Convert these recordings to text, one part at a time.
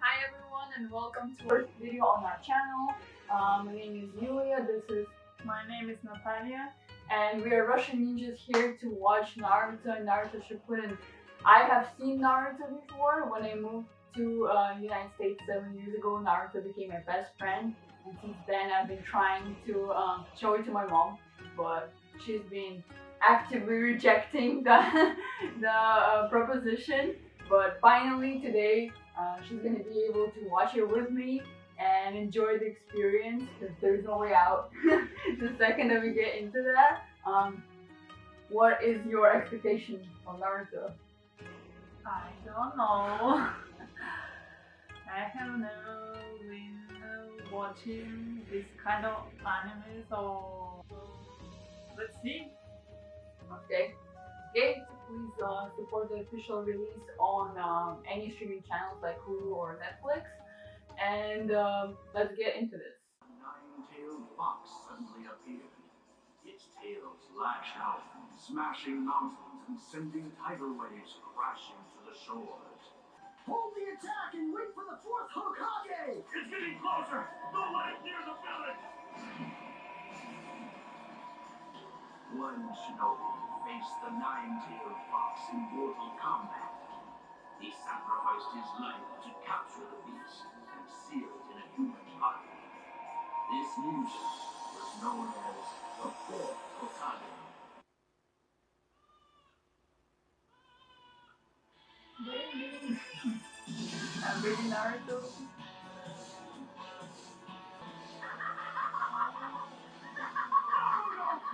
Hi everyone and welcome to our video on our channel. Um, my name is Yulia, this is My name is Natalia. and we are Russian ninjas here to watch Naruto and Naruto Shippuden. I have seen Naruto before when I moved to uh, United States seven years ago. Naruto became my best friend, and since then I've been trying to um, show it to my mom, but she's been actively rejecting the the uh, proposition. But finally today, uh, she's gonna be able to watch it with me and enjoy the experience because there's no way out. the second that we get into that, um, what is your expectation of Naruto? I don't know. I have never been watching this kind of anime, so let's see. Okay. Okay, please uh, support the official release on um, any streaming channels like Hulu or Netflix. And um, let's get into this. Nine-tailed fox suddenly appeared. Its tail lashed out, smashing mountains and sending tidal waves crashing to the shores. Hold the attack and wait for the fourth Hokage! It's getting closer! Don't let it near the village! One shinobi faced the nine-tailed fox in mortal combat. He sacrificed his life to capture the beast and seal it in a human body. This ninja was known as the Fourth Naruto.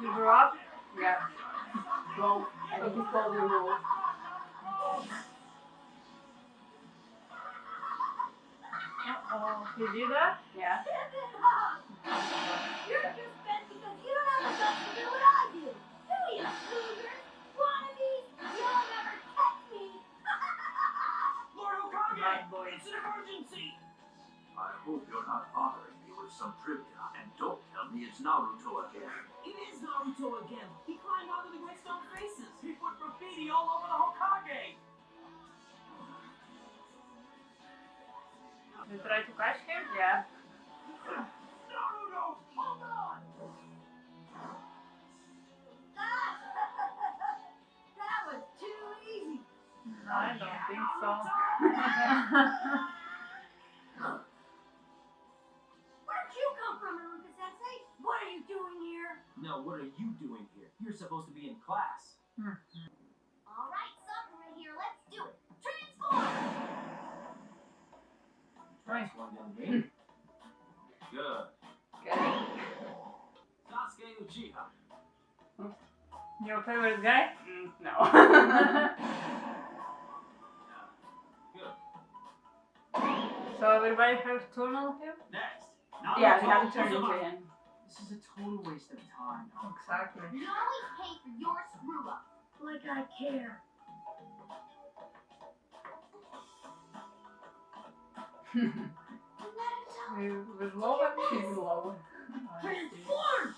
You grew up? Yeah. Well, I think it's called the rule. Oh, you do that? Yeah. Some trivia, and don't tell me it's Naruto again. It is Naruto again. He climbed onto the Great Stone Faces. He put graffiti all over the Hokage. You try to catch him? Yeah. Naruto, hold on! that was too easy! I don't think so. what are you doing here? You're supposed to be in class. Alright, Sakura here, let's do it! Transform! Transform, young lady. Good. Okay. Sasuke Uchiha. Your favorite guy? Mm, no. Good. So everybody has turn on him? Next. yeah, we have to turn into him. This is a total waste of time. Exactly. You always pay for your screw up. Like I care. With, with low She's low. Transform!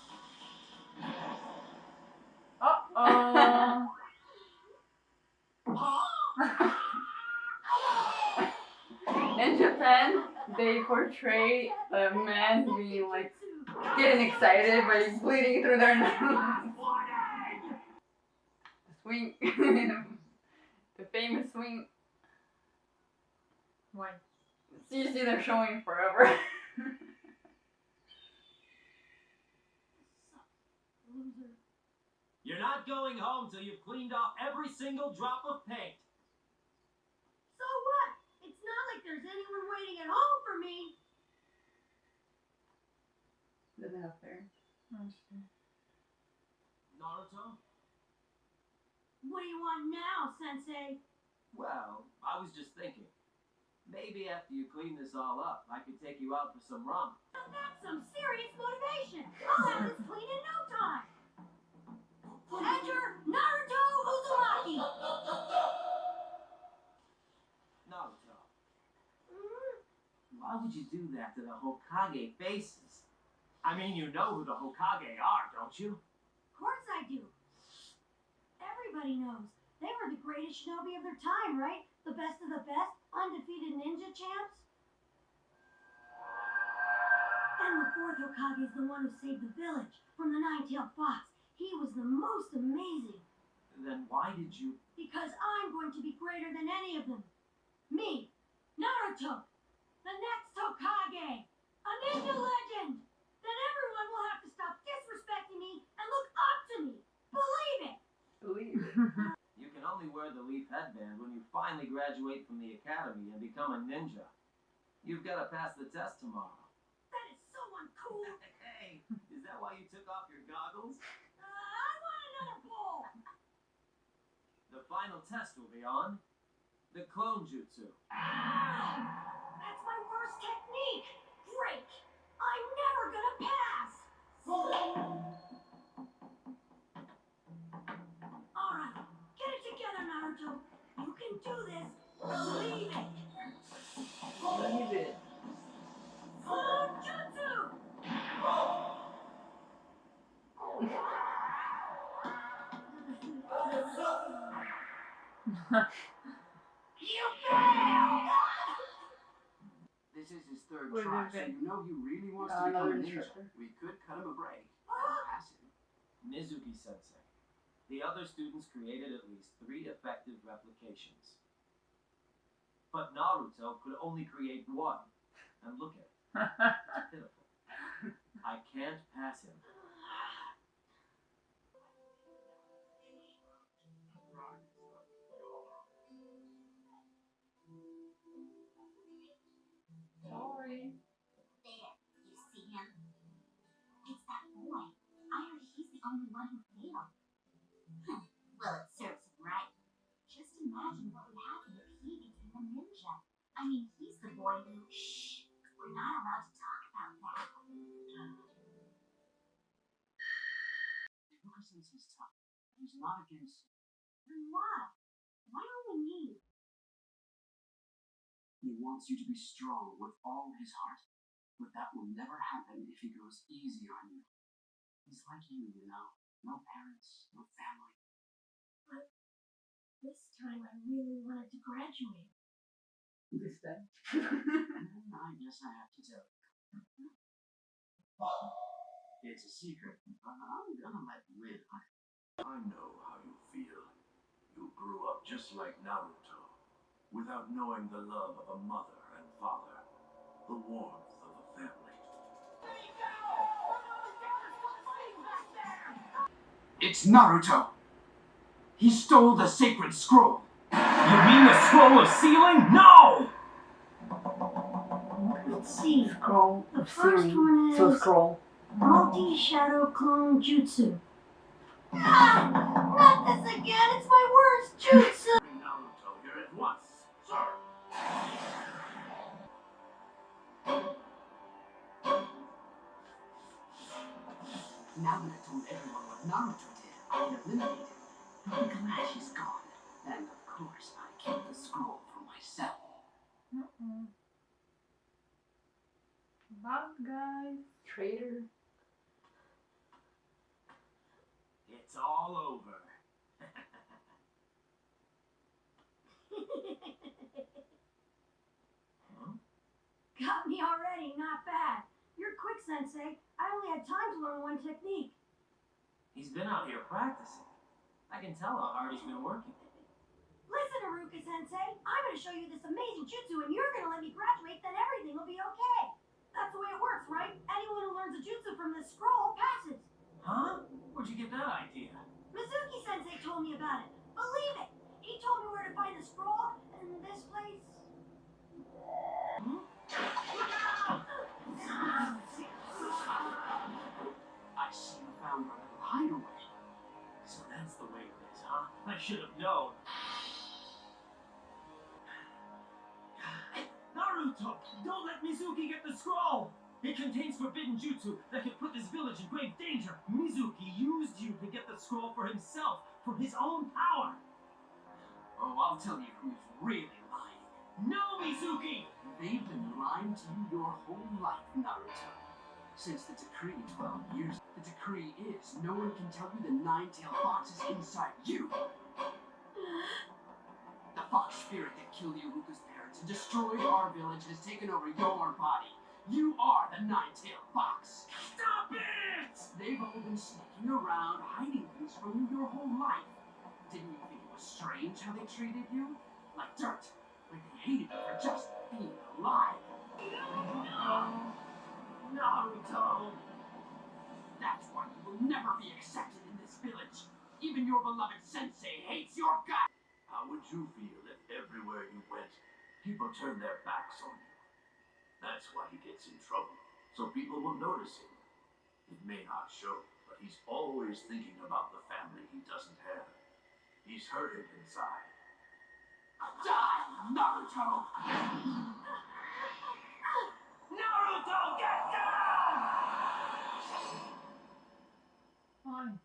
Uh oh. In Japan, they portray a man being like getting excited by bleeding through their nose. swing. the famous swing. Why? You see, they're showing forever. You're not going home till you've cleaned off every single drop of paint. So what? It's not like there's anyone waiting at home for me. Doesn't have fair. Naruto? What do you want now, Sensei? Well, I was just thinking. Maybe after you clean this all up, I could take you out for some rum. Now that's some serious motivation. I'll have this clean in no time. Enter Naruto Uzumaki. Naruto. did you do that to the Hokage faces? I mean, you know who the Hokage are, don't you? Of course I do. Everybody knows. They were the greatest shinobi of their time, right? The best of the best, undefeated ninja champs. And the fourth Hokage is the one who saved the village from the nine-tailed fox. He was the most amazing. Then why did you? Because I'm going to be greater than any of them. Me, Naruto, the next Hokage, a ninja legend. Then everyone will have to stop disrespecting me and look up to me. Believe it. Believe it. You can only wear the leaf headband when you finally graduate from the academy and become a ninja. You've got to pass the test tomorrow. That is so uncool. Hey, is that why you took off your goggles? Uh, I want another bowl. The final test will be on the clone jutsu. That's my worst technique. Great. I'm never gonna pass. Wants to become another a ninja. instructor. We could cut him a break. Pass him. Mizuki Sensei. The other students created at least three effective replications. But Naruto could only create one. And look at it. It's pitiful. I can't pass him. Sorry. Only one who failed. Hmm, well, it serves him right. Just imagine what would happen if he became a ninja. I mean, he's the boy who. Shh! We're not allowed to talk about that. Lucas is tough. He's not against Then what? Why only me? He wants you to be strong with all his heart. But that will never happen if he goes easy on you. He's like you, you know. No parents, no family. But this time I really wanted to graduate. This time. I guess I have to tell you. It's a secret, but I'm gonna let you in. I know how you feel. You grew up just like Naruto, without knowing the love of a mother and father, the warmth It's Naruto! He stole the sacred scroll! You mean the scroll of sealing? No! Let's see. Scroll. The first sealing. one So is- scroll. Multi Shadow Clone Jutsu. Ah! Not this again! It's my worst jutsu! Bring Naruto here at once, sir. Now that I told everyone what Naruto did, I eliminated him. I'm glad he's gone. And of course, I kept the scroll for myself. Bad guy. Traitor. It's all over. Huh? Got me already, not bad. You're quick, Sensei. I only had time to learn one technique. He's been out here practicing. I can tell how hard he's been working. Listen, Iruka-sensei, I'm gonna show you this amazing jutsu and you're gonna let me graduate, then everything will be okay. That's the way it works, right? Anyone who learns a jutsu from this scroll passes. Huh? Where'd you get that idea? Mizuki Sensei told me about it. Believe it! He told me where to find the scroll in this place. Should have known. Naruto, don't let Mizuki get the scroll! It contains forbidden jutsu that could put this village in grave danger. Mizuki used you to get the scroll for himself, for his own power. Oh, I'll tell you who's really lying. No, Mizuki! They've been lying to you your whole life, Naruto. Since the decree 12 years, the decree is no one can tell you the nine-tailed fox is inside you. The fox spirit that killed Iruka's parents and destroyed our village has taken over your body. You are the nine-tailed fox. Stop it! They've all been sneaking around, hiding things from you your whole life. Didn't you think it was strange how they treated you? Like dirt. Like they hated you for just being alive. No! Naruto! That's why you will never be accepted in this village. Even your beloved sensei hates your guts. How would you feel if everywhere you went, people turned their backs on you? That's why he gets in trouble, so people will notice him. It may not show, but he's always thinking about the family he doesn't have. He's hurting inside. Die, Naruto! Naruto, get down! Why?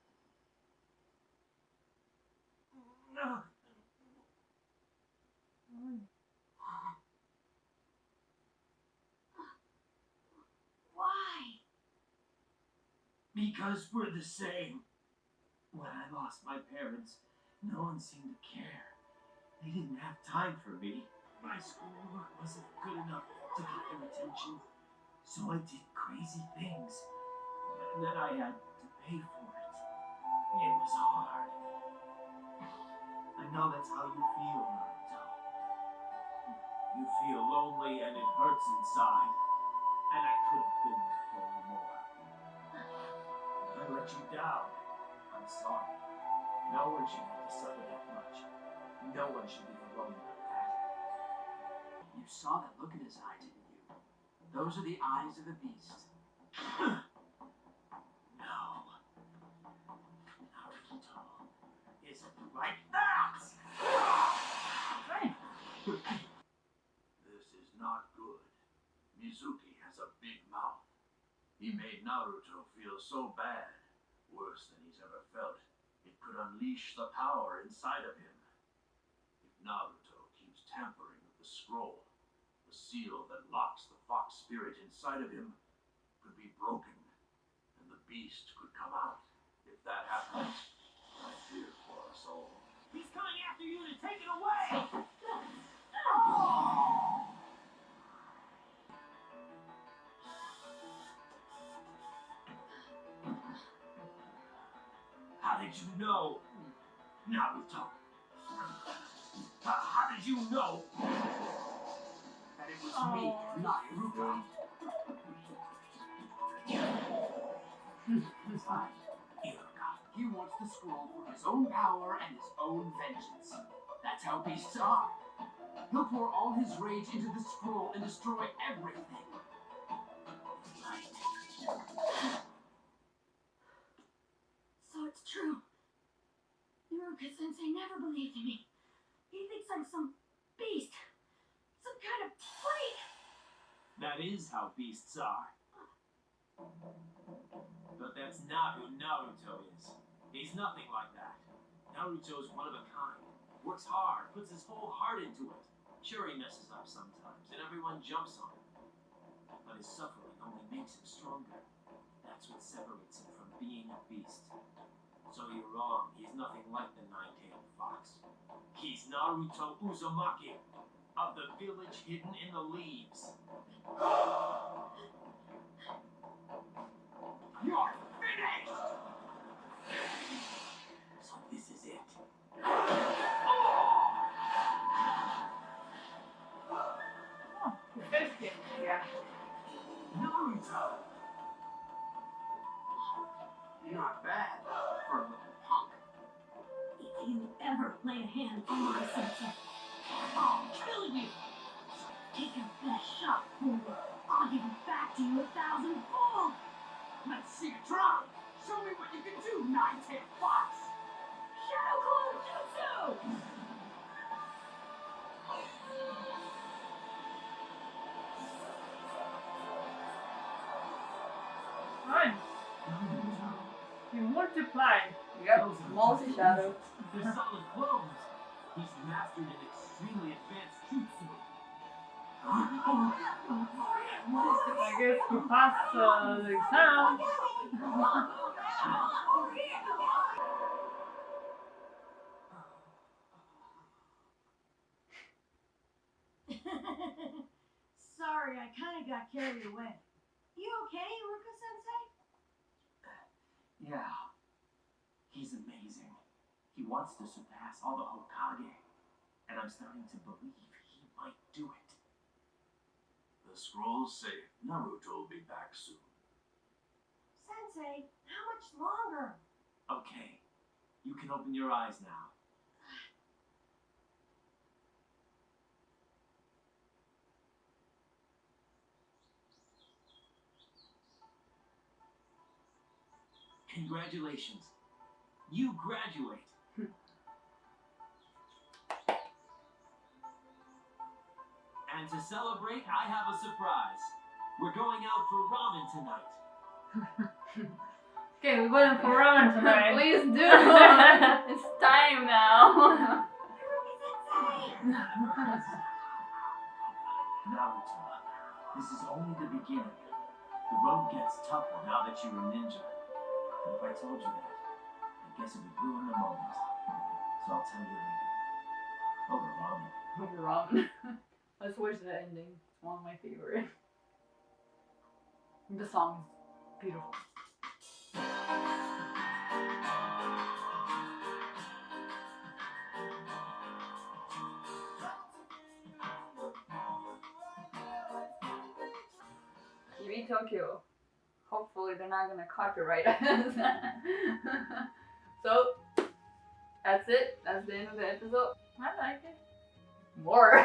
No. Why? Why? Because we're the same. When I lost my parents, no one seemed to care. They didn't have time for me. My schoolwork wasn't good enough to get their attention, so I did crazy things. And then I had to pay for it. It was hard. I know that's how you feel, Naruto. You feel lonely and it hurts inside. And I could have been there for you let you down. I'm sorry. No one should have to suffer that much. No one should be alone like that. You saw that look in his eye, didn't you? Those are the eyes of a beast. No. Naruto isn't like that! This is not good. Mizuki has a big mouth. He made Naruto feel so bad, worse than he's ever felt. It could unleash the power inside of him. If Naruto keeps tampering with the scroll, the seal that locks the fox spirit inside of him could be broken, and the beast could come out. If that happens, I fear for us all. He's coming after you to take it away! How oh! Did you know? Naruto. How, how did you know? That it was me, not Iruka. Fine. Iruka. He wants the scroll for his own power and his own vengeance. That's how beasts are. He'll pour all his rage into the scroll and destroy everything. So it's true. Iruka sensei never believed in me. He thinks I'm some beast. Some kind of freak. That is how beasts are. But that's not who Naruto is. He's nothing like that. Naruto's one of a kind. Works hard, puts his whole heart into it. Sure, he messes up sometimes, and everyone jumps on him. But his suffering only makes him stronger. That's what separates him from being a beast. So you're wrong. He's nothing like the nine-tailed fox. He's Naruto Uzumaki of the village hidden in the leaves. Lay a hand on my sensei, I'll kill you. Take your best shot, fool. I'll give it back to you a thousandfold. Let's see you try. Show me what you can do, nine-tailed fox. Shadow Clone Jutsu! Fine. You multiplied. Yep, multi shadow. They're solid clones. He's mastered an extremely advanced jutsu. I guess he passed uh, the exam. Sorry, I kind of got carried away. You okay, Iruka Sensei? Yeah. He's amazing. He wants to surpass all the Hokage. And I'm starting to believe he might do it. The scrolls say Naruto will be back soon. Sensei, how much longer? Okay. You can open your eyes now. Congratulations. You graduate. And to celebrate, I have a surprise. We're going out for ramen tonight. Okay, we're going for ramen tonight. Please do. it's time now. Naruto, this is only the beginning. The road gets tougher now that you're a ninja. And if I told you that, I guess it would ruin the moment. So I'll tell you later. Over ramen. You're wrong. Let's watch the ending. It's one of my favorite. The song is beautiful. TV Tokyo. Hopefully they're not gonna copyright us. so that's it. That's the end of the episode. I like it. More.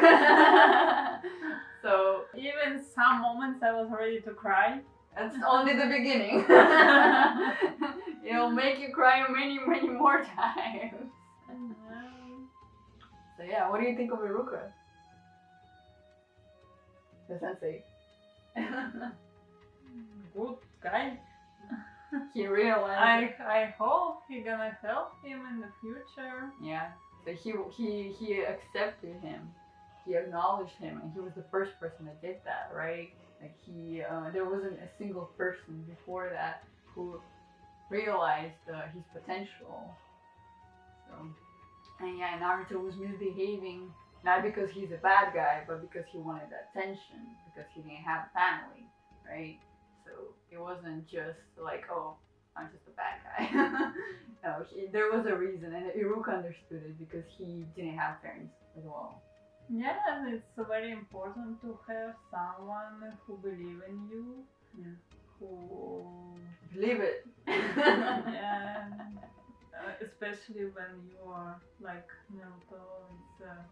so Even some moments I was ready to cry. that's only the beginning. It'll make you cry many, many more times. So yeah, what do you think of Iruka? The sensei. Good guy. he realized. I I hope he gonna help him in the future. Yeah. He he he accepted him. He acknowledged him, and he was the first person that did that, right? Like he, uh, there wasn't a single person before that who realized uh, his potential. So, and yeah, Naruto was misbehaving not because he's a bad guy, but because he wanted attention, because he didn't have a family, right? So it wasn't just like, oh, I'm just a bad guy. no, he, there was a reason, and Iruka understood it because he didn't have parents as well. Yes, it's very important to have someone who believe in you, Yeah. who Believe it. yeah, uh, especially when you are like Naruto, it's uh,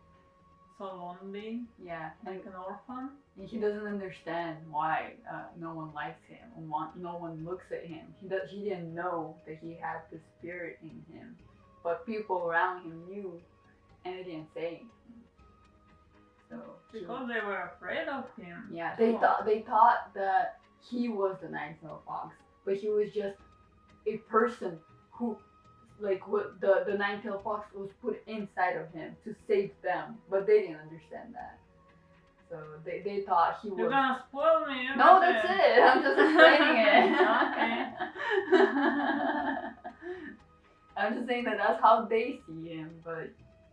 so lonely, yeah, like an orphan. And he doesn't understand why uh, no one likes him and want, no one looks at him. He does, he didn't know that he had the spirit in him, but people around him knew, and they didn't say anything. So he- Because they were afraid of him. yeah, they thought they thought that he was the nine-tailed fox, but he was just a person who, like, what the the nine-tailed fox was put inside of him to save them, but they didn't understand that. So they, they thought he You're was. gonna spoil me. No, that's everything. it. I'm just explaining it. Okay. I'm just saying that that's how they see him, but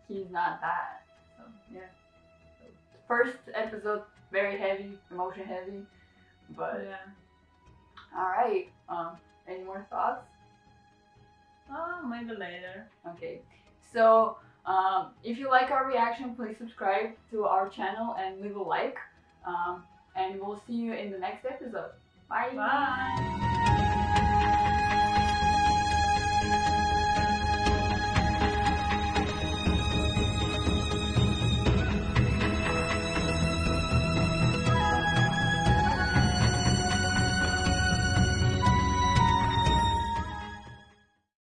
he's not that. So yeah. So, first episode very heavy, emotion heavy, but Yeah. all right. Um, any more thoughts? Oh, maybe later. Okay. So um, if you like our reaction, please subscribe to our channel and leave a like. Um, and we'll see you in the next episode. Bye. Bye.